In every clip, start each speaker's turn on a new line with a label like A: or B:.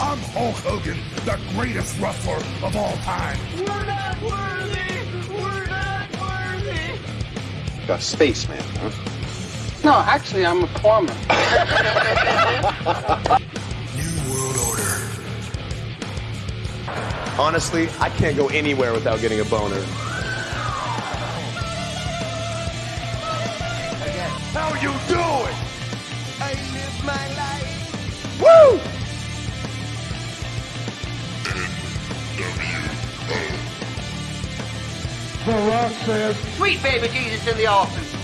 A: I'm Hulk Hogan, the greatest wrestler of all time.
B: We're not worthy! We're not worthy!
C: A spaceman, huh?
D: No, actually, I'm a plumber.
A: New World Order.
C: Honestly, I can't go anywhere without getting a boner.
A: How you doing? The Rock says,
B: Sweet baby Jesus in the office!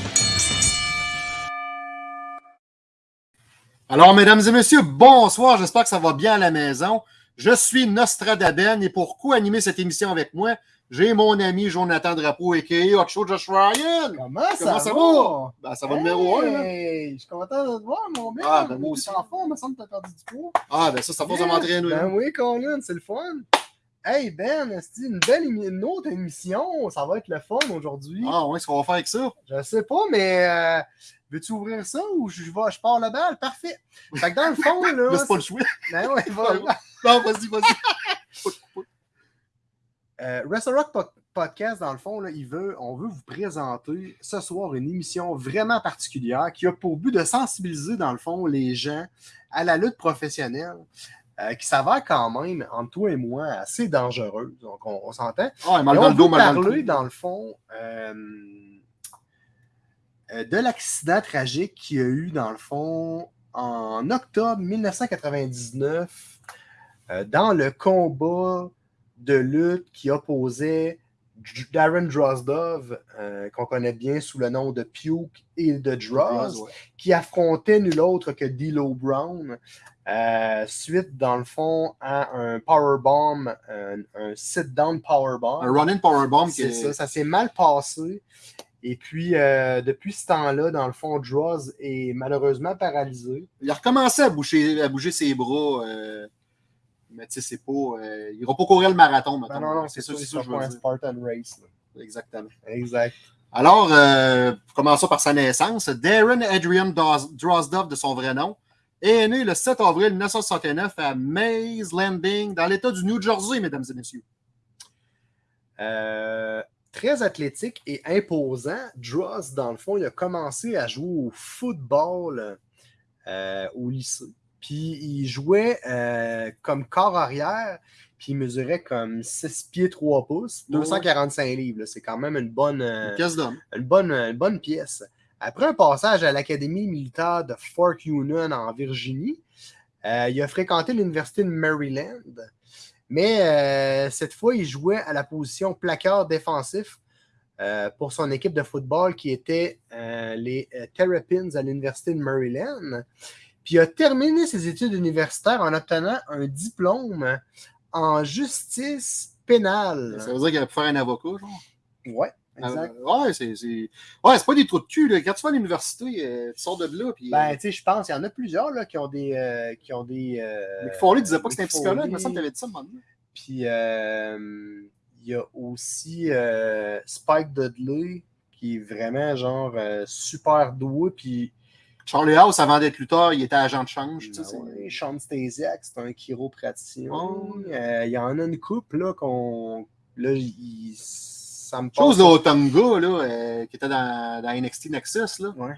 E: Alors, mesdames et messieurs, bonsoir. J'espère que ça va bien à la maison. Je suis Nostradaben et pour co-animer cette émission avec moi, j'ai mon ami Jonathan Drapeau, a.k.a. Ocho Josh Ryan.
F: Comment ça,
E: Comment ça
F: va?
E: va? Ben, ça va numéro 1.
F: Hey, Je suis content de te voir, mon bien.
E: Ah, ben, moi aussi.
F: T'es en forme, il me semble que t'as perdu du poids.
E: Ah, ben ça, ça force de m'entraîner.
F: Ben oui, Colin, c'est le fun. Hey, Ben, c'est une belle une autre émission. Ça va être le fun aujourd'hui.
E: Ah, ouais, ce qu'on va faire avec ça?
F: Je sais pas, mais euh, veux-tu ouvrir ça ou je, je vais, je pars la balle? Parfait. Fait que dans le fond, là.
E: C'est pas le choix.
F: Ben ouais, va-
E: Non, vas-y, vas-y.
F: Euh, Wrestle Rock Po- Podcast, dans le fond, là, il veut, on veut vous présenter ce soir une émission vraiment particulière qui a pour but de sensibiliser, dans le fond, les gens à la lutte professionnelle, euh, qui s'avère quand même, entre toi et moi, assez dangereuse. Donc, on, on s'entend.
E: Ah, dans
F: on
E: dos,
F: parler, dans le fond, euh, euh, de l'accident tragique qu'il y a eu, dans le fond, en octobre 1999, euh, dans le combat de lutte qui opposait Darren Drozdov, euh, qu'on connaît bien sous le nom de Puke et de Droz,
E: Ouais.
F: qui affrontait nul autre que D'Lo Brown, euh, suite, dans le fond, à un powerbomb, un, un sit-down powerbomb.
E: Un run-in powerbomb
F: C'est
E: est...
F: ça, ça s'est mal passé. Et puis, euh, depuis ce temps-là, dans le fond, Droz est malheureusement paralysé.
E: Il a recommencé à bouger, à bouger ses bras. euh, Mais tu sais, c'est pas. Il n'ira pas courir le marathon,
F: Ben
E: maintenant.
F: non, non,
E: c'est
F: c'est
E: ça, c'est
F: c'est
E: ça je veux
F: un
E: dire.
F: Spartan Race. là.
E: Exactement.
F: Exact.
E: Alors, commençons par sa naissance. Darren Adrian Drozdov, de son vrai nom, est né le 7 avril 1969 à Maze Landing, dans l'État du New Jersey, mesdames et messieurs.
F: Euh, très athlétique et imposant, Droz, dans le fond, il a commencé à jouer au football euh, au lycée. Puis il jouait euh, comme corps arrière, puis il mesurait comme 6 pieds 3 pouces,
E: Ouais.
F: 245 livres. C'est quand même une bonne,
E: Une pièce d'homme.
F: une bonne, une bonne pièce. Après un passage à l'Académie militaire de Fort Union en Virginie, euh, il a fréquenté l'Université de Maryland. Mais euh, cette fois, il jouait à la position placard défensif euh, pour son équipe de football qui était les Terrapins à l'Université de Maryland. Puis il a terminé ses études universitaires en obtenant un diplôme en justice pénale.
E: Ça veut dire qu'il aurait pu faire un avocat, genre?
F: Ouais, exact.
E: Euh, ouais, c'est c'est- ouais, c'est pas des trous de cul. Là. Quand tu vas à l'université, euh, tu sors de là. Puis,
F: Ben,
E: euh,
F: tu sais, je pense qu'il y en a plusieurs là, qui ont des. euh, qui ont des euh,
E: Foley disait pas que c'était un psychologue. Il me semble que tu avais dit ça donné.
F: Puis euh, il y a aussi euh, Spike Dudley qui est vraiment genre euh, super doué. Puis
E: Charlie House, avant d'être lutteur, il était agent de change. tu sais, c'est-
F: ouais, Sean Stasiak, c'est un chiropraticien.
E: Oh.
F: Euh, Il y en a une couple là qu'on. Là, il, ça me
E: Chose de Otunga, là, euh, qui était dans, dans NXT Nexus, là.
F: Ouais.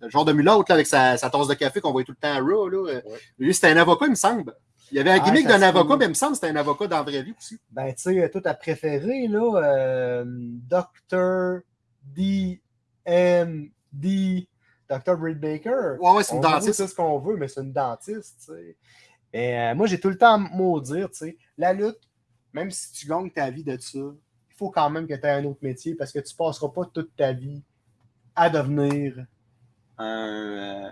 E: Le genre de mulâtre, là, avec sa, sa tasse de café qu'on voyait tout le temps à Raw, là. euh,
F: Ouais.
E: Lui, c'était un avocat, il me semble. Il y avait un
F: Ah,
E: gimmick d'un avocat, mais il me semble que c'était un avocat dans la vraie vie aussi.
F: Ben, tu sais, tout à préféré, là, euh, Dr. D.M.D. Dr. Britt Baker.
E: Ouais, ouais, c'est une
F: On
E: dentiste.
F: tout ce qu'on veut, mais c'est une dentiste, tu sais. Mais euh, moi, j'ai tout le temps à maudire, tu sais. La lutte, même si tu gagnes ta vie de ça, faut quand même que tu aies un autre métier parce que tu passeras pas toute ta vie à devenir un, euh,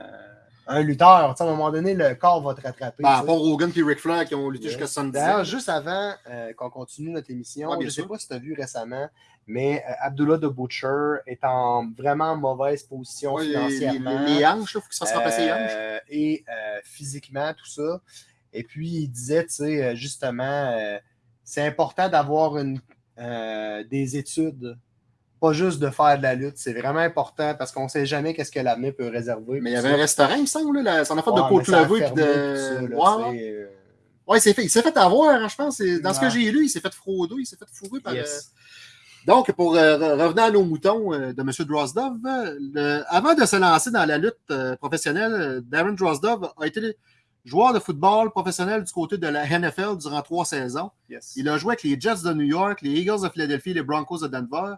F: un lutteur. À un moment donné, le corps va te rattraper.
E: Ben,
F: tu
E: à Hogan et Ric Flair qui ont lutté jusqu'à 70
F: D'ailleurs, juste avant euh, qu'on continue notre émission,
E: Ouais,
F: je ne sais pas si tu as vu récemment, mais euh, Abdullah de Butcher est en vraiment mauvaise position
E: Ouais, les,
F: financièrement.
E: les- les hanches, il faut se remplacer les hanches.
F: euh, et euh, physiquement, tout ça. Et puis, il disait, tu sais, justement, euh, c'est important d'avoir une, euh, des études, pas juste de faire de la lutte. C'est vraiment important parce qu'on ne sait jamais qu'est-ce que l'avenir peut réserver.
E: Mais il y avait un restaurant, il me semble, là, ça en a fait de côte levée de. Ouais, ouais.
F: sais, euh,
E: Ouais, il s'est fait, il s'est fait avoir, hein, je pense. C'est- Dans ce que j'ai lu, il s'est fait frauder, il s'est fait fourrer par.
F: Yes.
E: euh, Donc, pour euh, re- revenir à nos moutons de M. Drozdov, le- avant de se lancer dans la lutte professionnelle, Darren Drozdov a été joueur de football professionnel du côté de la NFL durant trois saisons.
F: Yes.
E: Il a joué avec les Jets de New York, les Eagles de Philadelphie, les Broncos de Denver.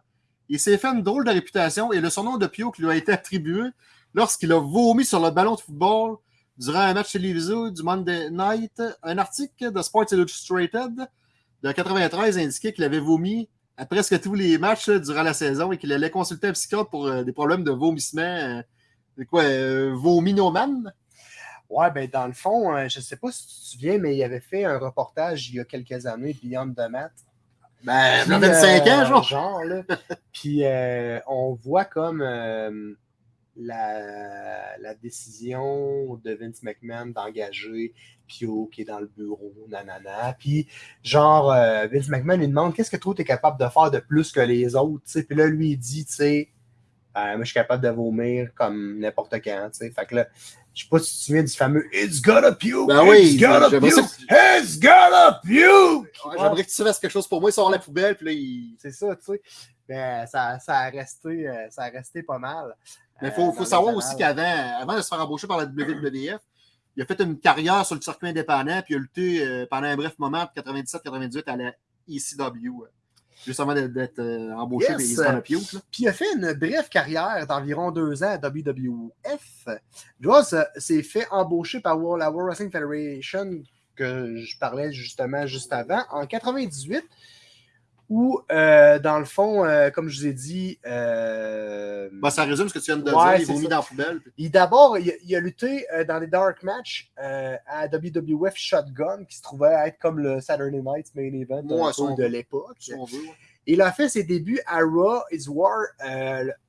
E: Il s'est fait une drôle de réputation et le surnom de Pio qui lui a été attribué lorsqu'il a vomi sur le ballon de football durant un match télévisé du Monday Night. Un article de Sports Illustrated de 93 indiquait qu'il avait vomi à presque tous les matchs euh, durant la saison et qu'il allait consulter un psychiatre pour euh, des problèmes de vomissement. euh, c'est quoi, euh?
F: Ouais, ben dans le fond, euh, je sais pas si tu te souviens, mais il avait fait un reportage il y a quelques années, Beyond the Mat.
E: Ben,
F: Puis,
E: il a 25 ans,
F: euh,
E: genre.
F: genre là. Puis euh, on voit comme euh, la, la décision de Vince McMahon d'engager Pio qui est dans le bureau, nanana. Puis genre, Vince McMahon lui demande qu'est-ce que toi tu es capable de faire de plus que les autres, tu sais? Puis là, lui, il dit, tu sais, Euh, moi je suis capable de vomir comme n'importe quand, tu sais. Fait que là, je sais pas si tu te souviens du fameux It's gotta puke!
E: Ben oui,
F: it's
E: ça
F: puke! It's gotta puke!
E: Ouais, J'aimerais que tu fasses quelque chose pour moi, il sort la poubelle, puis là, il.
F: C'est ça, tu sais. Ben, ça, ça, a resté, euh, ça a resté pas mal.
E: Mais il
F: euh,
E: faut,
F: dans
E: faut savoir aussi qu'avant avant de se faire embaucher par la WWF, il a fait une carrière sur le circuit indépendant, puis il a lutté euh, pendant un bref moment, de 97-98, à la ECW. Juste avant d'être- euh, embauché
F: Yes.
E: par les Hispano Puke, là.
F: Puis il a fait une brève carrière d'environ deux ans à WWF. Euh, s'est fait embaucher par la World Wrestling Federation, que je parlais justement juste avant, en 98, où, euh, dans le fond, euh, comme je vous ai dit, euh,
E: Ben, ça résume ce que tu viens de
F: Ouais,
E: dire. Il vomit dans la poubelle.
F: d'abord, il, a- il a lutté dans les dark matchs euh, à WWF Shotgun, qui se trouvait être comme le Saturday Night's Main Event de l'époque. Il a fait ses débuts à Raw is War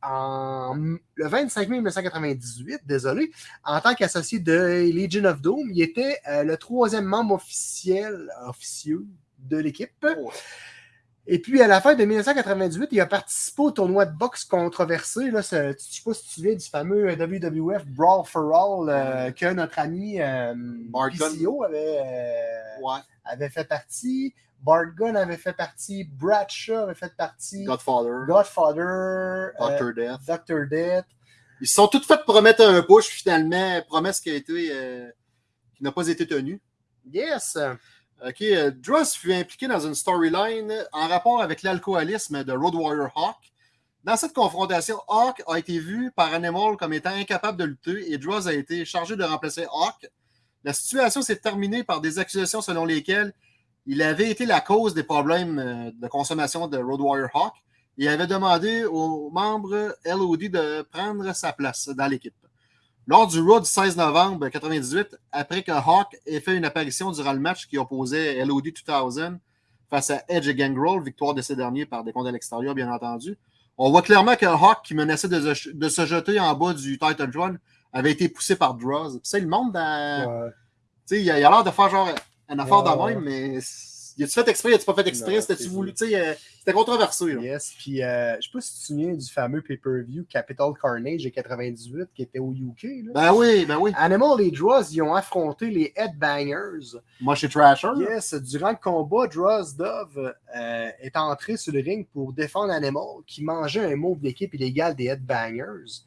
F: en, le 25 mai 1998, désolé, en tant qu'associé de Legion of Doom. Il était le troisième membre officiel, officieux de l'équipe. Et puis, à la fin de 1998, il a participé au tournoi de boxe controversé. Là, ce- je ne sais pas si tu te souviens du fameux WWF Brawl for All euh, que notre ami euh. PCO avait, euh,
E: Ouais.
F: avait fait partie. Bart Gunn avait fait partie. Bradshaw avait fait partie.
E: Godfather,
F: Godfather. euh,
E: Dr. Death.
F: Dr. Death.
E: Ils se sont tous fait promettre un push, finalement, promesse qui a été. euh, qui n'a pas été tenue.
F: Yes.
E: OK. euh, Dross fut impliqué dans une storyline en rapport avec l'alcoolisme de Road Warrior Hawk. Dans cette confrontation, Hawk a été vu par Animal comme étant incapable de lutter et Dross a été chargé de remplacer Hawk. La situation s'est terminée par des accusations selon lesquelles il avait été la cause des problèmes euh, de consommation de Road Warrior Hawk et avait demandé aux membres LOD de prendre sa place dans l'équipe. Lors du Raw du 16 novembre 1998, après que Hawk ait fait une apparition durant le match qui opposait LOD 2000 face à Edge et Gangrel, victoire de ces derniers par des comptes à l'extérieur, bien entendu, on voit clairement que Hawk, qui menaçait de, se- de se jeter en bas du Title Throne, avait été poussé par Droz. Dans.
F: Ouais.
E: Tu sais, il a il a l'air de faire genre un affaire
F: Ouais,
E: de
F: ouais.
E: même, mais. A-tu fait exprès, a-tu pas fait exprès? C'était-tu voulu? Tu sais, euh, c'était controversé. Là.
F: Yes. Puis, euh, je sais pas si tu te souviens du fameux pay-per-view Capital Carnage de 98 qui était au UK. Là.
E: Ben oui, ben oui.
F: Animal et Dross, ils ont affronté les Headbangers.
E: Moi, chez Trasher. là.
F: Yes, durant le combat, Dross Dove euh, est entré sur le ring pour défendre Animal qui mangeait un mot d'équipe illégal des Headbangers.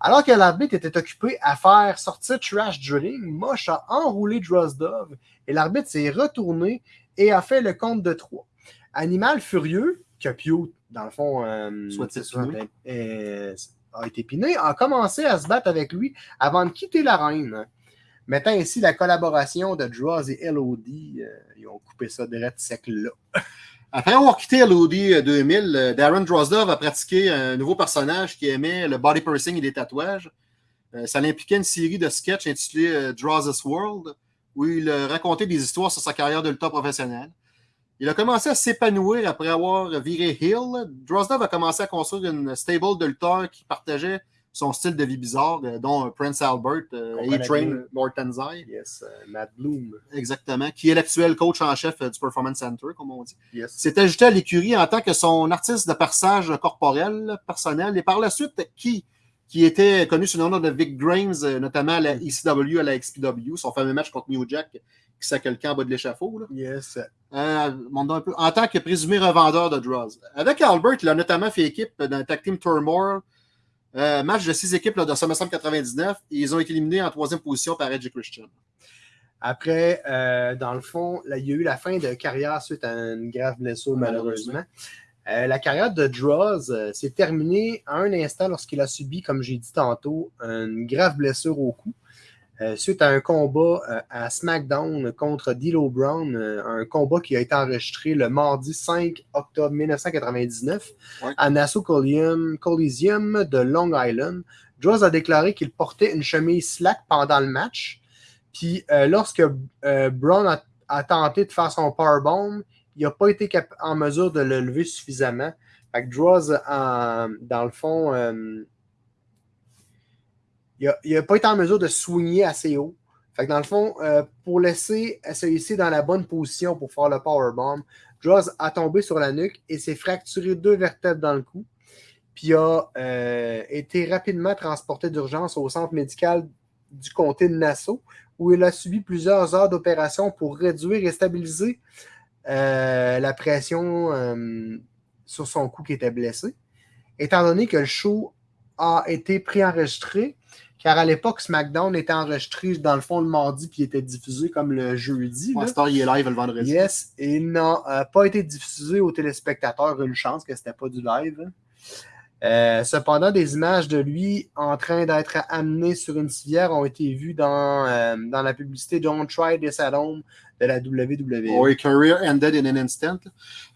F: Alors que l'arbitre était occupé à faire sortir Trash du ring, Mosh a enroulé Dross Dove et l'arbitre s'est retourné et a fait le compte de trois. Animal furieux, que Pio, dans le fond, euh,
E: Soit
F: ça, euh, a été piné, a commencé à se battre avec lui avant de quitter l'arène. Mettant ainsi la collaboration de Droz et LOD, euh, ils ont coupé ça direct sec là.
E: Après avoir quitté LOD 2000, euh, Darren Drozdov a pratiqué un nouveau personnage qui aimait le body piercing et les tatouages. Ça l'impliquait une série de sketchs intitulée euh, Droz's World, où il racontait des histoires sur sa carrière de lutteur professionnel. Il a commencé à s'épanouir après avoir viré Hill. Drozdov a commencé à construire une stable de lutteurs qui partageait son style de vie bizarre, euh, dont Prince Albert, euh, A-Train,
F: bien.
E: Lord Tenzai,
F: Yes, euh, Matt Bloom.
E: exactement, qui est l'actuel coach en chef du Performance Center, comme on dit
F: Yes.
E: s'est ajouté à l'écurie en tant que son artiste de perçage corporel personnel et par la suite qui qui était connu sous le nom de Vic Grimes, euh, notamment à la ECW, à la XPW, son fameux match contre New Jack, qui sac le camp en bas de l'échafaud.
F: Yes.
E: Euh, montre un peu. En tant que présumé revendeur de Draws. Avec Albert, il a notamment fait équipe dans le Tag Team Turmoil. Euh, match de six équipes là, de SummerSlam 99. Et ils ont été éliminés en troisième position par Edge Christian.
F: Après, euh, dans le fond, là, il y a eu la fin de carrière suite à une grave blessure, malheureusement. Euh, la carrière de Draws euh, s'est terminée à un instant lorsqu'il a subi, comme j'ai dit tantôt, une grave blessure au cou. euh, suite à un combat à SmackDown contre D'Lo Brown, un combat qui a été enregistré le mardi 5 octobre 1999
E: Ouais.
F: à Nassau Coliseum, Coliseum de Long Island. Draws a déclaré qu'il portait une chemise slack pendant le match. Puis lorsque Brown a, a tenté de faire son powerbomb, il n'a pas été en mesure de le lever suffisamment. Fait que Draws, dans le fond, euh, il n'a pas été en mesure de soigner assez haut. Fait que dans le fond, euh, pour laisser SAIC dans la bonne position pour faire le powerbomb, Draws a tombé sur la nuque et s'est fracturé deux vertèbres dans le cou. Puis a euh, été rapidement transporté d'urgence au centre médical du comté de Nassau, où il a subi plusieurs heures d'opération pour réduire et stabiliser euh, la pression euh, sur son cou qui était blessé. Étant donné que le show a été préenregistré, car à l'époque, SmackDown était enregistré dans le fond le mardi puis était diffusé comme le jeudi.
E: Ouais, Star, il est live le vendredi.
F: Yes, et il n'a euh, pas été diffusé aux téléspectateurs. Une chance que c'était pas du live. hein. Euh, cependant, des images de lui en train d'être amené sur une civière ont été vues dans, euh, dans la publicité Don't Try This at Home de la WWE.
E: Oui, career ended in an instant.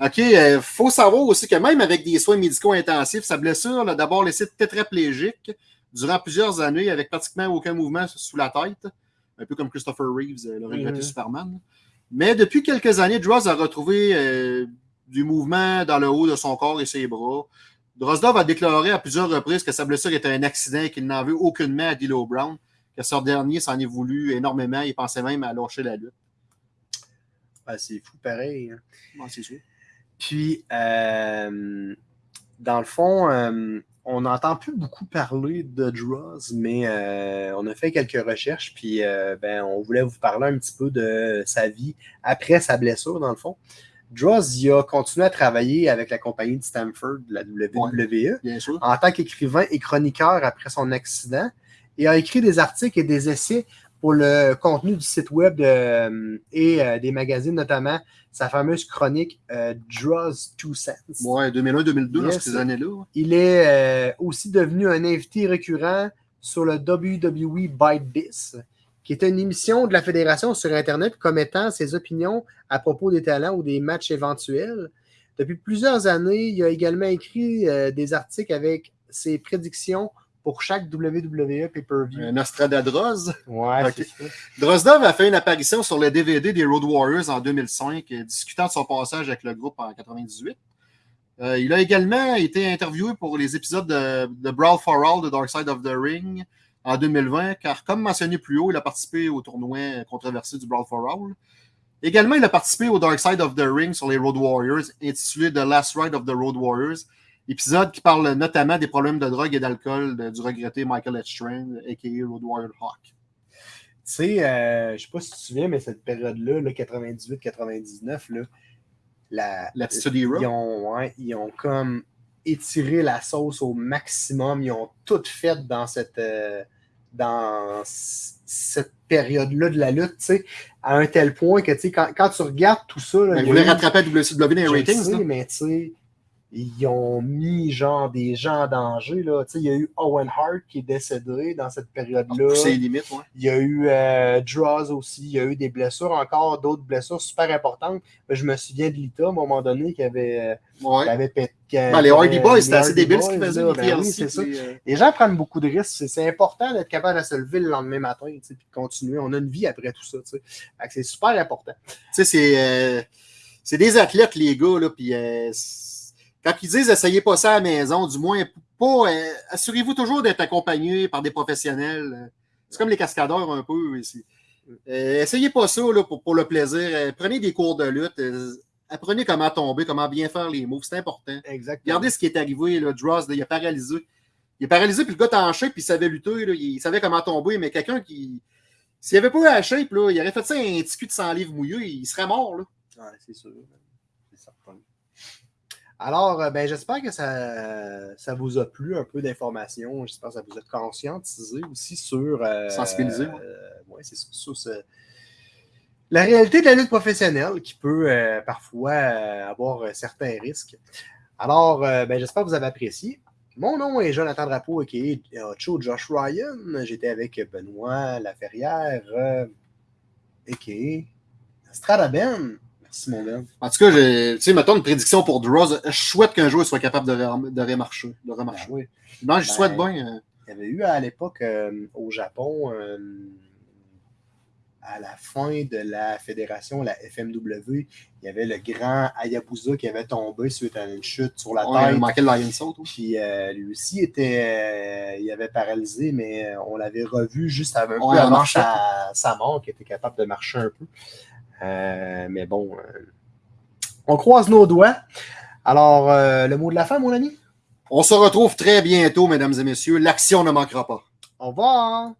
E: OK, il faut savoir aussi que même avec des soins médicaux intensifs, sa blessure l'a d'abord laissé tétraplégique durant plusieurs années avec pratiquement aucun mouvement sous la tête, un peu comme Christopher Reeves, euh, le regretté
F: Mhm.
E: Superman. Mais depuis quelques années, Droz a retrouvé euh, du mouvement dans le haut de son corps et ses bras. Drozdov a déclaré à plusieurs reprises que sa blessure était un accident et qu'il n'en veut aucunement à D'Lo Brown, que ce dernier s'en est voulu énormément. Il pensait même à lâcher la lutte.
F: Ah, c'est fou pareil. hein.
E: C'est sûr.
F: Puis, euh, dans le fond, euh, on n'entend plus beaucoup parler de Droz, mais euh, on a fait quelques recherches, puis ben, on voulait vous parler un petit peu de sa vie après sa blessure, dans le fond. Il a continué à travailler avec la compagnie de Stanford, la WWE, en tant qu'écrivain et chroniqueur après son accident et a écrit des articles et des essais pour le contenu du site web de- euh, et euh, des magazines, notamment sa fameuse chronique euh, Draws Two Cents.
E: Ouais, 2001-2002, dans
F: Yes.
E: ces années-là.
F: Il est euh, aussi devenu un invité récurrent sur le WWE This, qui est une émission de la Fédération sur Internet commettant ses opinions à propos des talents ou des matchs éventuels. Depuis plusieurs années, il a également écrit euh, des articles avec ses prédictions pour chaque WWE pay-per-view.
E: Euh, Nostradadros.
F: Ouais,
E: ok.
F: c'est ça.
E: Drozdov a fait une apparition sur le DVD des Road Warriors en 2005, euh, discutant de son passage avec le groupe en 98. Euh, il a également été interviewé pour les épisodes de, de Brawl for All de Dark Side of the Ring en 2020, car comme mentionné plus haut, il a participé au tournoi controversé du Brawl for All. Également, il a participé au Dark Side of the Ring sur les Road Warriors, intitulé The Last Ride of the Road Warriors, épisode qui parle notamment des problèmes de drogue et d'alcool du regretté Michael Edstrand, a.k.a. Road Warrior Hawk.
F: Tu sais, euh, je sais pas si tu te souviens, mais cette période-là, là, 98-99, là, la,
E: L'attitude Era?
F: ils ont, ouais, ils ont comme étiré la sauce au maximum. Ils ont tout fait dans cette, euh, dans cette période-là de la lutte, tu sais, à un tel point que, tu sais, quand, quand tu regardes tout ça, là,
E: Ben,
F: il
E: voulait rattraper WCW dans les ratings.
F: sais, mais tu sais, ils ont mis genre des gens en danger. Là. Tu sais, Il y a eu Owen Hart qui est décédé dans cette période-là.
E: Les limites, ouais.
F: Il y a eu euh, Draws aussi. Il y a eu des blessures, encore d'autres blessures super importantes. Mais je me souviens de Lita à un moment donné qui avait, euh,
E: Ouais.
F: qui avait pété.
E: Ben, les Hardy Boys, c'était assez débile ce qu'ils faisaient.
F: ben oui, c'est ça.
E: euh,
F: Les gens prennent beaucoup de risques. C'est- C'est important d'être capable de se lever le lendemain matin et de continuer. On a une vie après tout ça. C'est super important.
E: Tu sais, c'est euh, c'est des athlètes, les gars, là, puis c'est- quand ils disent essayez pas ça à la maison, du moins, pas, euh, assurez-vous toujours d'être accompagné par des professionnels. C'est comme les cascadeurs un peu ici. Euh, essayez pas ça là, pour, pour le plaisir. Euh, prenez des cours de lutte. apprenez comment tomber, comment bien faire les moves. C'est important.
F: Exactement.
E: Regardez ce qui est arrivé. Là, Dross, il a paralysé. Il est paralysé, puis le gars est en shape, puis il savait lutter, là, il savait comment tomber, mais quelqu'un qui. S'il avait pas eu la shape, là, il aurait fait ça un petit cul de 100 livres mouillé, il serait mort. Là.
F: Ouais, c'est sûr. C'est certain. Alors, euh, ben, j'espère que ça, ça vous a plu un peu d'informations. J'espère que ça vous a conscientisé aussi sur. euh,
E: Sensibilisé, ouais.
F: euh, ouais, c'est sur, sur ce- la réalité de la lutte professionnelle qui peut euh, parfois avoir certains risques. Alors, ben, j'espère que vous avez apprécié. Mon nom est Jonathan Drapeau, qui est Ocho Josh Ryan. J'étais avec Benoît Laferrière, a.k.a. Stradaben. Mon Ben.
E: En tout cas, tu sais, mettons une prédiction pour Droz. Je souhaite qu'un joueur soit capable de, rem- de remarcher. De remarcher.
F: Ben oui.
E: Non, je
F: Ben,
E: souhaite bien. euh,
F: Il y avait eu à l'époque euh, au Japon, euh, à la fin de la fédération, la FMW, il y avait le grand Hayabusa qui avait tombé suite à une chute sur la
E: ouais,
F: tête.
E: il manquait le Lion Saut.
F: Puis euh, lui aussi était, il avait paralysé, mais on l'avait revu juste avant, un
E: Ouais,
F: avant sa mort, qui était capable de marcher un peu. Euh, mais bon, euh, on croise nos doigts. Alors, euh, le mot de la fin, mon ami?
E: On se retrouve très bientôt, mesdames et messieurs. L'action ne manquera pas.
F: Au revoir!